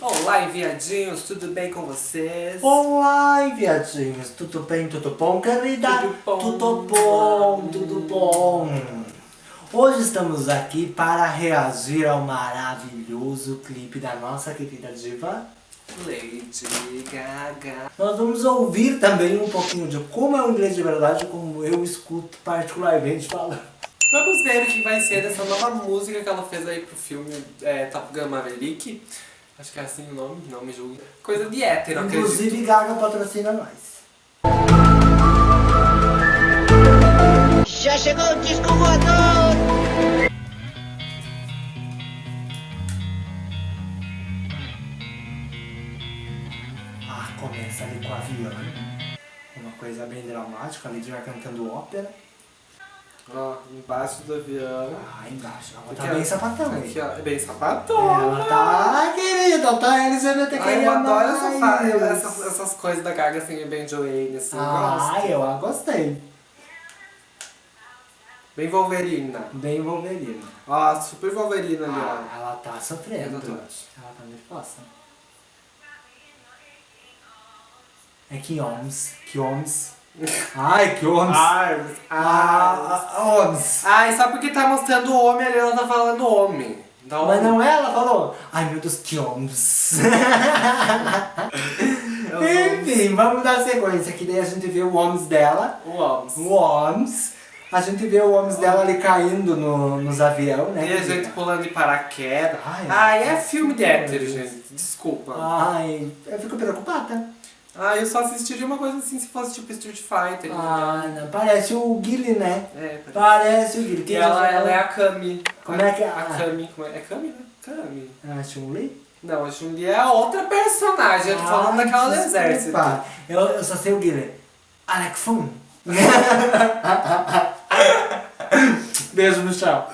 Olá, enviadinhos, tudo bem com vocês? Olá, enviadinhos, tudo bem, tudo bom, querida? Tudo bom. Tudo bom, tudo bom. Hoje estamos aqui para reagir ao maravilhoso clipe da nossa querida diva. Lady Gaga. Nós vamos ouvir também um pouquinho de como é o inglês de verdade, como eu escuto particularmente falando. Vamos ver o que vai ser dessa nova música que ela fez aí pro filme é, Top Gun Maverick. Acho que é assim o nome, não me julgue. Coisa de hétero, acredito. Inclusive, Gaga patrocina nós. Já chegou o disco voador! Ah, começa ali com o avião. Uma coisa bem dramática, a Lady Gaga cantando ópera. Ó, embaixo do avião. Ah, embaixo. Ela tá bem sapatão? Aqui, ó, é bem sapatona. Ela tá, querida, tá LGBT Ai, eu adoro essa, fa- essas, essas coisas da Gaga assim, bem Joanne, assim, eu Ah, gosto. eu a gostei. Bem Wolverina. Bem Wolverine. Ó, super Wolverina ali, Ah, ó. ela tá sofrendo. Exatamente. Ela tá nervosa. É Kioms. Kioms. Ai, Kioms. Arms, Ah, ah, Oms. Ai, só porque tá mostrando o homem ali, ela tá falando homem. Então, Mas não é, ela falou. Ai, meu Deus, Kioms. eu sou Enfim, vamos dar sequência. Que daí a gente vê o Oms dela. o Oms. O Oms. A gente vê o Oms dela ali caindo no, nos aviões, né? E a gente pulando de paraquedas. Ai, Ai, é ai, filme de ai, hétero, gente. Desculpa. Ai, eu fico preocupada. Ah, eu só assistiria uma coisa assim se fosse tipo Street Fighter. Ah, não, parece o Guile, né? É, parece. Parece o Guile. Ela, ela é a Kami. Como é que é? A Kami. Como é? é Kami, né? Kami. Ah, Chun-Li? Não, a Chun-Li é a outra personagem. Eu tô falando daquela do exército. Eu, eu só sei o Guile. Alec Fun. Beijo no chão.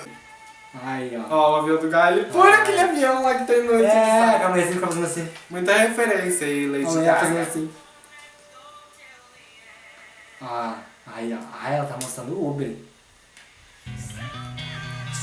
Aí, ó. Ó, o avião do Galho. Por aquele avião lá que tem no É, calma aí, você fica fazendo assim. Muita referência aí, Lady Gaga. assim. Ah, aí. Aí ela tá mostrando o Uber.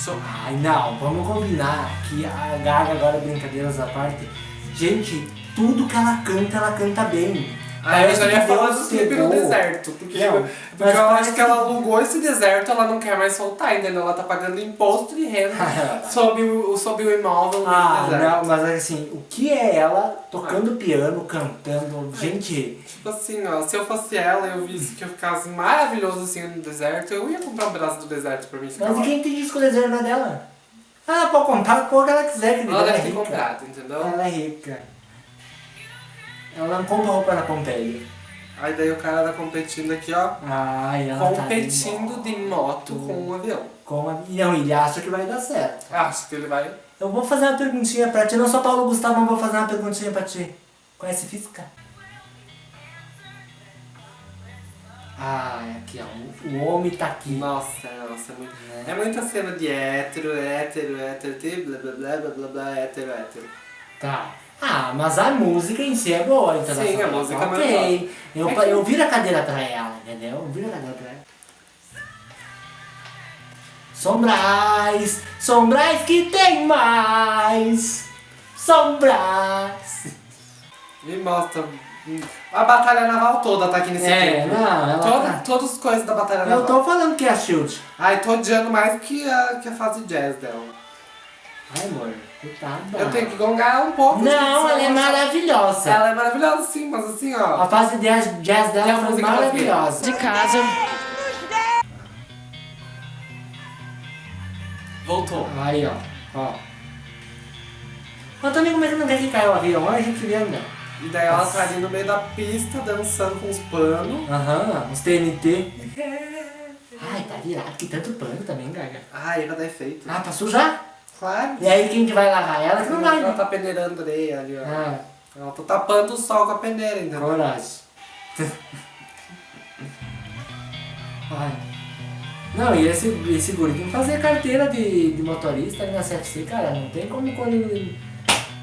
So- Ai, não, vamos combinar que a Gaga agora, brincadeiras à parte, gente, tudo que ela canta, ela canta bem. Ah, eu já ia que falar do clipe no pegou- deserto. Porque, Não, porque mas eu acho que ela que- alugou esse deserto, ela não quer mais soltar, entendeu? Ela tá pagando imposto de renda sobre o, sobre o imóvel Ah, do deserto. não, mas assim, o que é ela tocando piano, cantando, gente, Tipo assim, ó, se eu fosse ela e eu visse que eu ficasse maravilhoso assim no deserto, eu ia comprar um braço do deserto pra mim ficar mas quem tem disco reserva dela? Ela pode comprar com o que ela quiser, querida, Ela ela é deve ter rica. comprado, entendeu? Ela é rica. Ela não compra roupa na Pompeia. Aí daí o cara tá competindo aqui, ó. Ai, ela tá competindo de moto com um avião. Com a... Não, ele acha que vai dar certo. Acho que ele vai. Eu vou fazer uma perguntinha pra ti, não sou Paulo Gustavo, mas vou fazer uma perguntinha pra ti. Conhece física? Ah, é aqui, ó. O, homem tá aqui. Nossa, nossa, é muito. Né? É muita cena de hétero, hétero, hétero, blá blá blá blá blá, hétero, hétero. Tá. Ah, mas a música em si é boa, então. Sim, a música é Ok. Eu, É que- eu viro a cadeira pra ela, entendeu? Eu viro a cadeira pra ela. Sombrais, sombrais que tem mais. Sombrais. Me mostra. A batalha naval toda tá aqui nesse É, clipe. não, ela Toda, tá- Todas as coisas da batalha Eu naval. tô falando que é a Shield. Ai, tô odiando mais que a, que a fase jazz dela. Ai, amor. Eu tenho que gongar ela um pouco. Não, gente, ela é maravilhosa. Ela é maravilhosa sim, mas assim, ó. A fase de jazz jazz a dela foi música maravilhosa. De casa. Voltou. Aí, ó. ó. Mas também como é que não quer que caia o avião? A gente vendo. E daí ela tá ali no meio da pista, dançando com os panos. Aham, os TNT. Ai, tá virado, que tanto pano também, Gaga. Ai, vai dar efeito. Ah, pra sujar? Claro. E aí quem que vai lavar ela? Que não vai, Ela né? tá peneirando areia ali, ó. Ah, Ela tá tapando o sol com a peneira, entendeu? coragem. Ai. Não, e esse, esse guri tem que fazer carteira de, de motorista ali na CFC, cara. Não tem como quando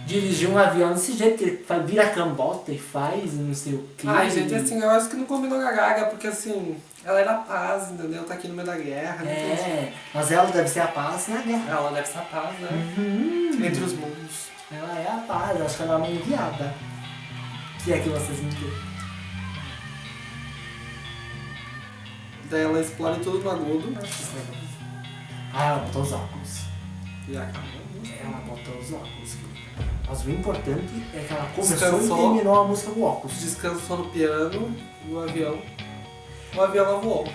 dirigir um avião desse jeito, que ele vira cambota e faz não sei o que. Ai, gente, assim, eu acho que não combinou com a Gaga, porque assim, ela era a paz, entendeu? Tá aqui no meio da guerra. tem- É, mas ela deve ser a paz na guerra. Ela deve ser a paz, né? Uhum. Entre os mundos. Ela é a paz, eu acho que ela é uma enviada. Se é que vocês me entendem. Daí ela explora tudo no agudo Ah, ela botou os óculos. e acaba. Ela botou os óculos. Mas o importante é que ela começou Descansou. e terminou a música com óculos. Descansou no piano, no avião. O avião ela voou.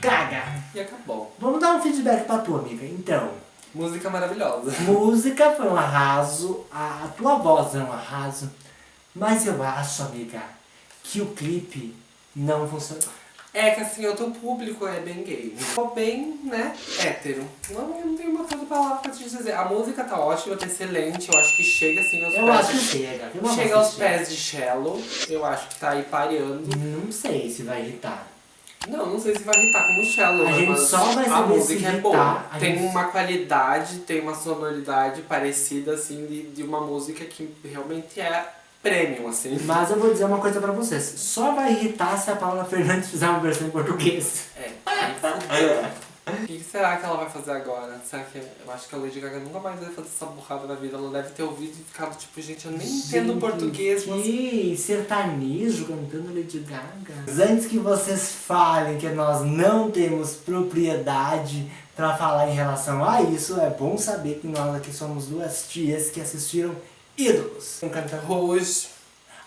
Caga! E acabou. Vamos dar um feedback pra tua amiga. Então, Música maravilhosa. música foi um arraso, a, a tua voz é um arraso, mas eu acho, amiga, que o clipe não funcionou. É que assim, o teu público é bem gay. Ficou bem, né, hétero. Não, eu não tenho uma outra palavra pra te dizer. A música tá ótima, tá excelente. Eu acho que chega assim aos Eu pés. acho que chega. Chega voz aos que pés de Shallow. Eu acho que tá aí pareando. Não sei se vai irritar. Não, não sei se vai irritar como Shallow, A né, gente mas só vai a música é irritar, boa. a Tem gente- uma qualidade, tem uma sonoridade parecida, assim, de, de uma música que realmente é premium, assim. Mas eu vou dizer uma coisa pra vocês. Só vai irritar se a Paula Fernandes fizer uma versão em português. É. O que será que ela vai fazer agora? Será que. Eu acho que a Lady Gaga nunca mais vai fazer essa burrada na vida. Ela deve ter ouvido e ficado tipo, gente, eu nem entendo Gente, português, mas. Que sertanejo cantando Lady Gaga. Mas Antes que vocês falem que nós não temos propriedade pra falar em relação a isso, é bom saber que nós aqui somos duas tias que assistiram ídolos. Cantando Rouge.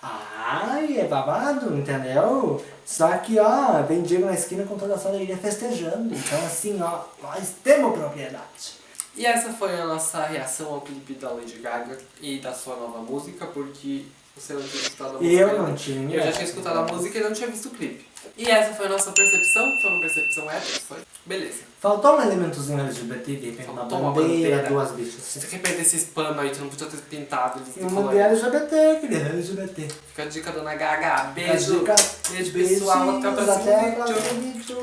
Ai, é babado, entendeu? Só que, ó, vem Diego na esquina com toda a sua alegria festejando. Então, assim, ó, nós temos propriedade. E essa foi a nossa reação ao clipe da Lady Gaga e da sua nova música, porque você não tinha escutado a música. Eu não tinha. Eu já tinha escutado a música e não tinha visto o clipe. E essa foi a nossa percepção, foi uma percepção épica, foi? Beleza. Faltou um elementozinho LGBT, de repente uma Faltou uma bandeira, bandeira. duas bichas. Se de repente esses panos aí, tu não podia ter pintado E colorido. bandeira LGBT, querida, LGBT. Fica a dica, dona Gaga. Beijo. Dica, Beijo, pessoal. Até o próximo vídeo.